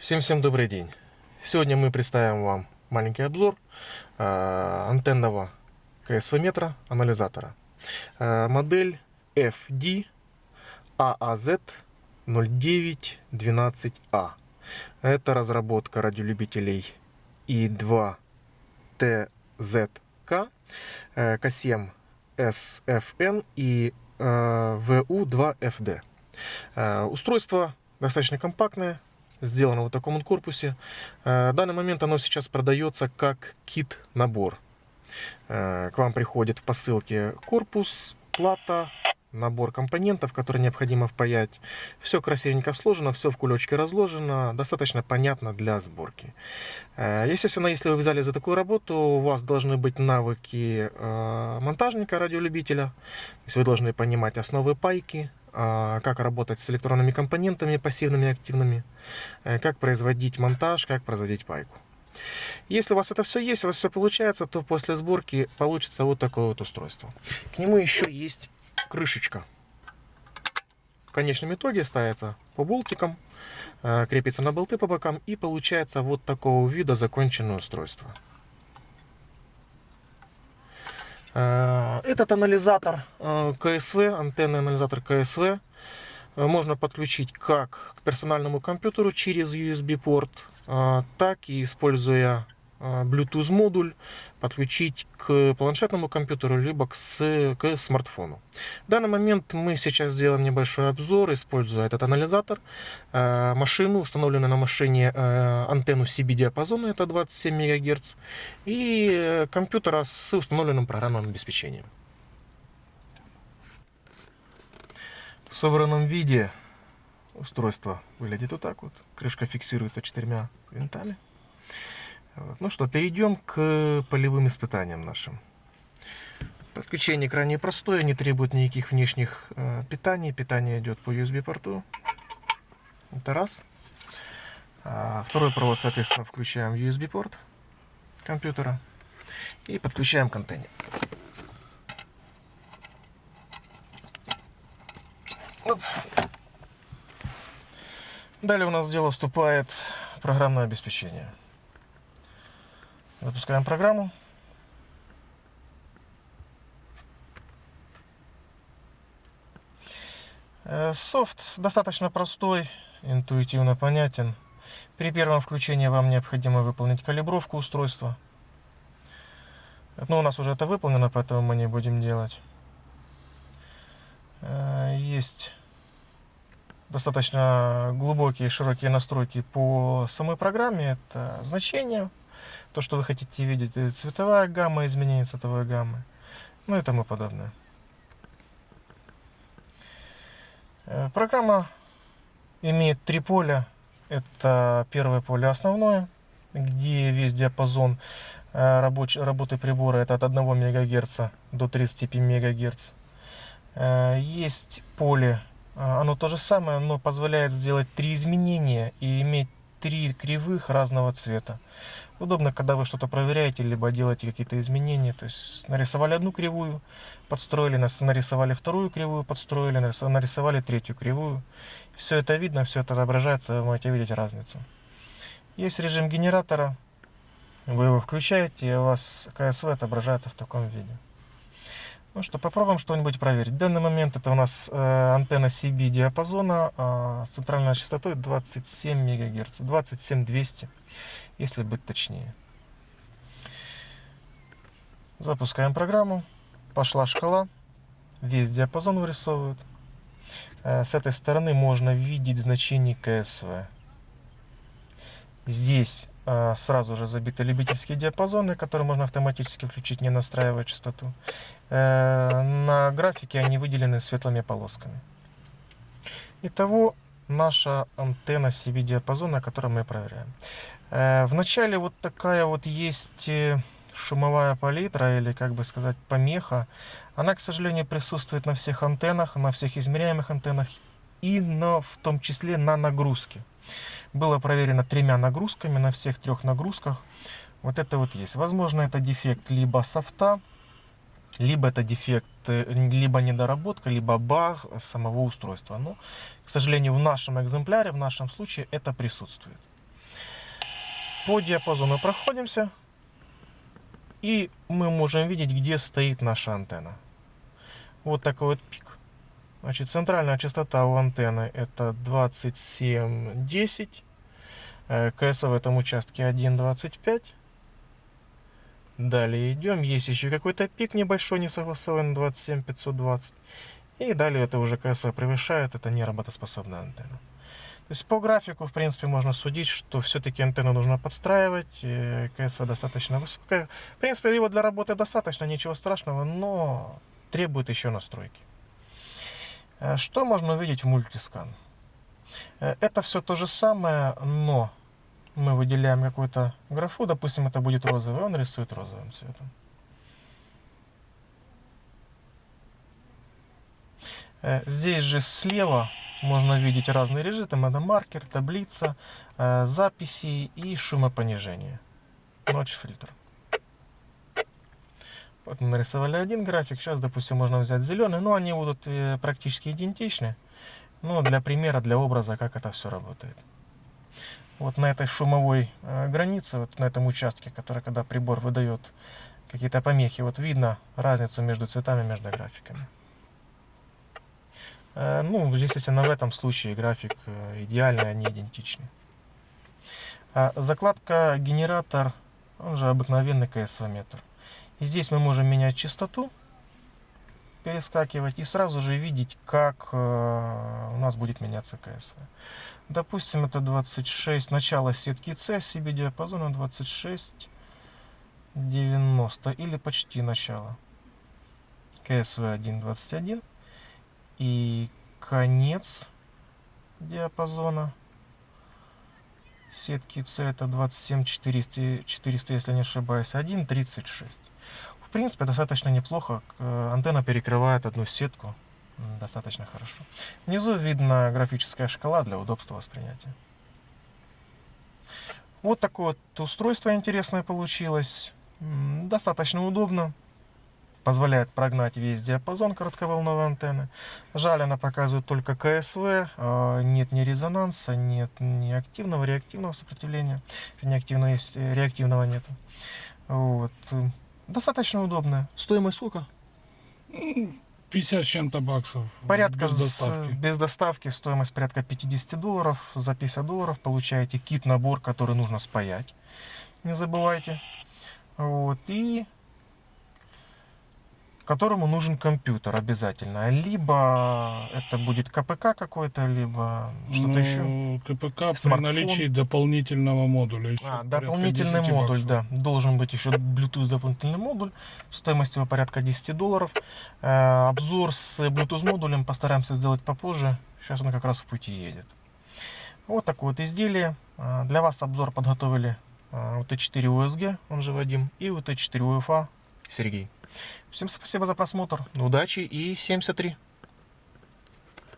Всем-всем добрый день. Сегодня мы представим вам маленький обзор э, антенного КСВ-метра анализатора. Э, модель FD AAZ 0912A. Это разработка радиолюбителей И2 TZK, э, К7 SFN и э, VU2FD. Э, устройство достаточно компактное, сделано в таком вот корпусе. Э, в данный момент оно сейчас продается как кит-набор. Э, к вам приходит в посылке корпус, плата, набор компонентов, которые необходимо впаять. Все красивенько сложено, все в кулечке разложено, достаточно понятно для сборки. Э, естественно, если вы взяли за такую работу, у вас должны быть навыки монтажника, радиолюбителя. То есть вы должны понимать основы пайки, а, как работать с электронными компонентами, пассивными и активными, э, как производить монтаж, как производить пайку. Если у вас это все есть, у вас все получается, то после сборки получится вот такое вот устройство. К нему еще есть крышечка. В конечном итоге ставится по болтикам, э, крепится на болты по бокам и получается вот такого вида законченное устройство. Э, этот анализатор э, КСВ, антенный анализатор КСВ, можно подключить как к персональному компьютеру через USB-порт, так и используя Bluetooth модуль подключить к планшетному компьютеру, либо к, с, к смартфону. В данный момент мы сейчас сделаем небольшой обзор, используя этот анализатор, а, машину, установленную на машине а, антенну CB-диапазона, это 27 МГц, и э, компьютера с установленным программным обеспечением. В собранном виде устройство выглядит вот так вот. Крышка фиксируется четырьмя винтами. Ну что, перейдем к полевым испытаниям нашим. Подключение крайне простое, не требует никаких внешних э, питаний. Питание идет по USB-порту. Это раз. А второй провод, соответственно, включаем USB-порт компьютера и подключаем контейнер. Оп. Далее у нас в дело вступает программное обеспечение. Запускаем программу. Э, софт достаточно простой, интуитивно понятен. При первом включении вам необходимо выполнить калибровку устройства. Но ну, у нас уже это выполнено, поэтому мы не будем делать. Э, есть достаточно глубокие широкие настройки по самой программе. Это значение, то, что вы хотите видеть, цветовая гамма, изменение цветовой гаммы, ну и тому подобное. Э, программа имеет три поля. Это первое поле основное, где весь диапазон э, рабоч работы прибора это от 1 МГц до 35 МГц. Э, есть поле, оно то же самое, но позволяет сделать три изменения и иметь три кривых разного цвета. Удобно, когда вы что-то проверяете, либо делаете какие-то изменения. То есть нарисовали одну кривую, подстроили, нарисовали вторую кривую, подстроили, нарисовали третью кривую. Все это видно, все это отображается, вы можете видеть разницу. Есть режим генератора. Вы его включаете, и у вас КСВ отображается в таком виде. Ну что, попробуем что-нибудь проверить. В данный момент это у нас э, антенна CB диапазона э, с центральной частотой 27 МГц, 27200, если быть точнее. Запускаем программу. Пошла шкала. Весь диапазон вырисовывает. Э, с этой стороны можно видеть значение КСВ. Здесь э, сразу же забиты любительские диапазоны, которые можно автоматически включить, не настраивая частоту. Э, на графике они выделены светлыми полосками. Итого наша антенна CB диапазона, которую мы проверяем. Э, Вначале вот такая вот есть шумовая палитра или, как бы сказать, помеха. Она, к сожалению, присутствует на всех антеннах, на всех измеряемых антеннах и на, в том числе на нагрузке. Было проверено тремя нагрузками на всех трех нагрузках. Вот это вот есть. Возможно, это дефект либо софта, либо это дефект, э, либо недоработка, либо баг самого устройства. Но, к сожалению, в нашем экземпляре, в нашем случае это присутствует. По диапазону проходимся. И мы можем видеть, где стоит наша антенна. Вот такой вот пик. Значит, центральная частота у антенны это 2710. Э, КС в этом участке 1.25. Далее идем. Есть еще какой-то пик небольшой, не согласованный, 27520. И далее это уже КСВ превышает, это не работоспособная антенна. То есть по графику, в принципе, можно судить, что все-таки антенну нужно подстраивать, КСВ достаточно высокая. В принципе, его для работы достаточно, ничего страшного, но требует еще настройки. Э, что можно увидеть в мультискан? Э, это все то же самое, но мы выделяем какую-то графу, допустим, это будет розовый, он рисует розовым цветом. Э, здесь же слева можно видеть разные режимы. Это маркер, таблица, записи и шумопонижение. Ночь фильтр. Вот мы нарисовали один график. Сейчас, допустим, можно взять зеленый. Но они будут э, практически идентичны. Но для примера, для образа, как это все работает. Вот на этой шумовой границе, вот на этом участке, который, когда прибор выдает какие-то помехи, вот видно разницу между цветами, между графиками. Э, ну, естественно, в этом случае график э, идеальный, они идентичны. А закладка генератор, он же обыкновенный КСВ-метр. Здесь мы можем менять частоту, перескакивать и сразу же видеть, как э, у нас будет меняться КСВ. Допустим, это 26, начало сетки С, себе диапазона 26, 90 или почти начало. КСВ 1.21 и конец диапазона сетки C это 27 400, 400 если не ошибаюсь, 1.36. В принципе, достаточно неплохо. Антенна перекрывает одну сетку достаточно хорошо. Внизу видна графическая шкала для удобства воспринятия. Вот такое вот устройство интересное получилось. Достаточно удобно позволяет прогнать весь диапазон коротковолновой антенны. Жаль, она показывает только КСВ, а нет ни резонанса, нет ни активного, реактивного сопротивления. Неактивного есть, э, реактивного нет. Вот. Достаточно удобно. Стоимость сколько? 50 с чем-то баксов. Порядка без доставки. С, без доставки стоимость порядка 50 долларов. За 50 долларов получаете кит-набор, который нужно спаять. Не забывайте. Вот. И которому нужен компьютер обязательно. Либо это будет КПК какой-то, либо что-то ну, еще. КПК Смартфон. при наличии дополнительного модуля. А, дополнительный модуль, да. Должен быть еще Bluetooth дополнительный модуль. Стоимость его порядка 10 долларов. Э, обзор с Bluetooth модулем постараемся сделать попозже. Сейчас он как раз в пути едет. Вот такое вот изделие. Э, для вас обзор подготовили э, UT4 USG, он же Вадим, и UT4 UFA Сергей. Всем спасибо за просмотр. Удачи и 73.